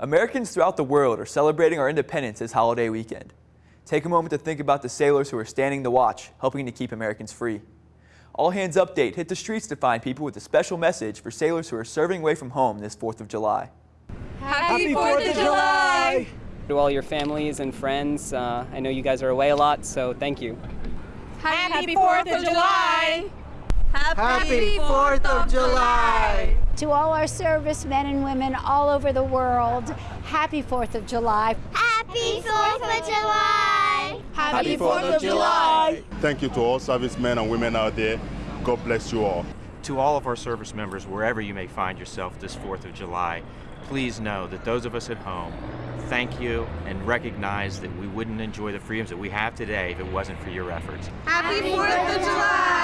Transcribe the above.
Americans throughout the world are celebrating our independence this holiday weekend. Take a moment to think about the sailors who are standing the watch, helping to keep Americans free. All Hands Update hit the streets to find people with a special message for sailors who are serving away from home this 4th of July. Happy 4th of July! To all your families and friends, uh, I know you guys are away a lot, so thank you. Happy 4th of July! Happy 4th of July! To all our servicemen and women all over the world, happy 4th of July. Happy 4th of July! Happy 4th of July! Thank you to all servicemen and women out there. God bless you all. To all of our service members, wherever you may find yourself this 4th of July, please know that those of us at home thank you and recognize that we wouldn't enjoy the freedoms that we have today if it wasn't for your efforts. Happy 4th of July!